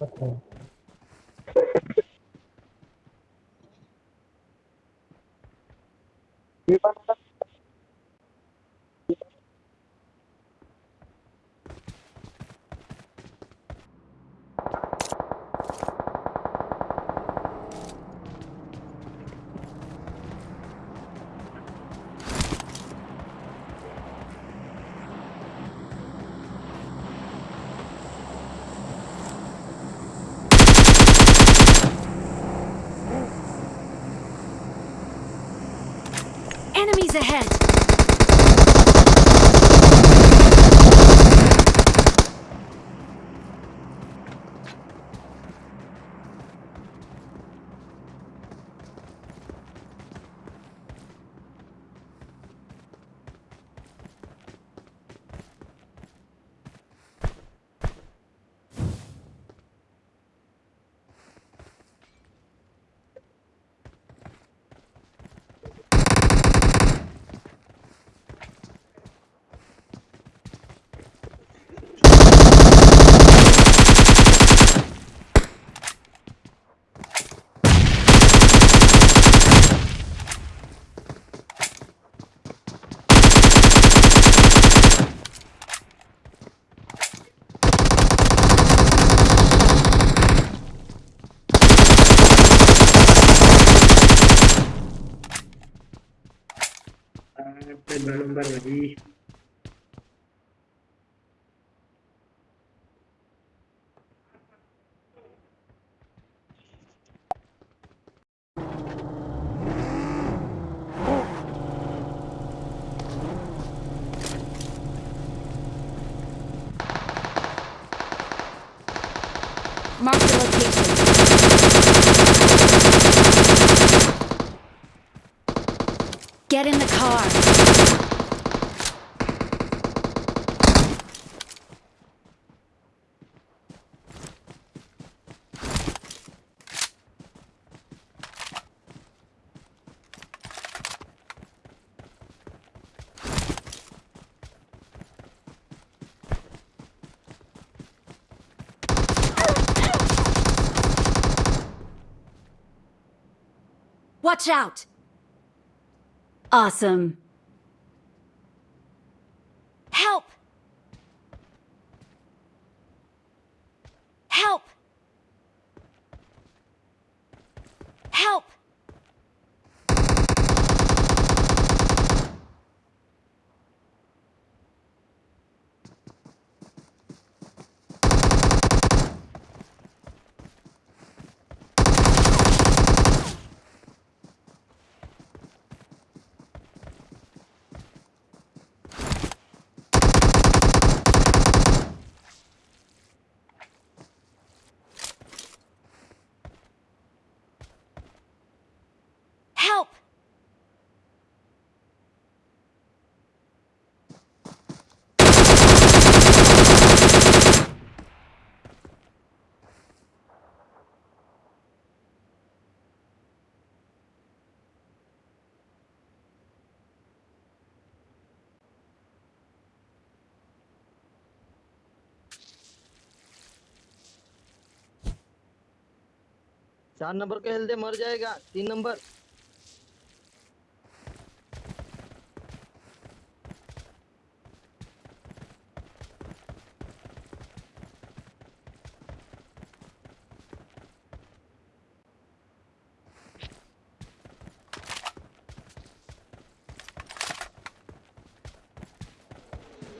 ये बात Enemies ahead! prendo un verde allí. Mark the location. Get in the car. Watch out! Awesome. Help! चार number को health मर जाएगा तीन नंबर।